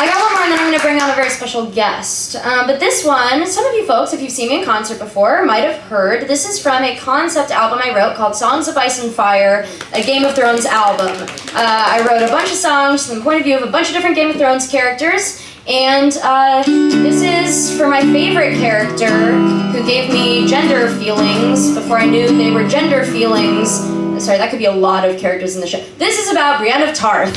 I got one more and then I'm going to bring on a very special guest. Um, but this one, some of you folks, if you've seen me in concert before, might have heard. This is from a concept album I wrote called Songs of Ice and Fire, a Game of Thrones album. Uh, I wrote a bunch of songs from the point of view of a bunch of different Game of Thrones characters. And uh, this is for my favorite character who gave me gender feelings before I knew they were gender feelings. Sorry, that could be a lot of characters in the show. This is about Brienne of Tarth.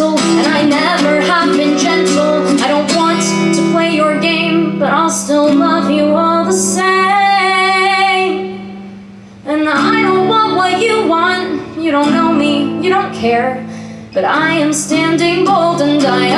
and I never have been gentle. I don't want to play your game, but I'll still love you all the same. And I don't want what you want. You don't know me, you don't care. But I am standing bold and I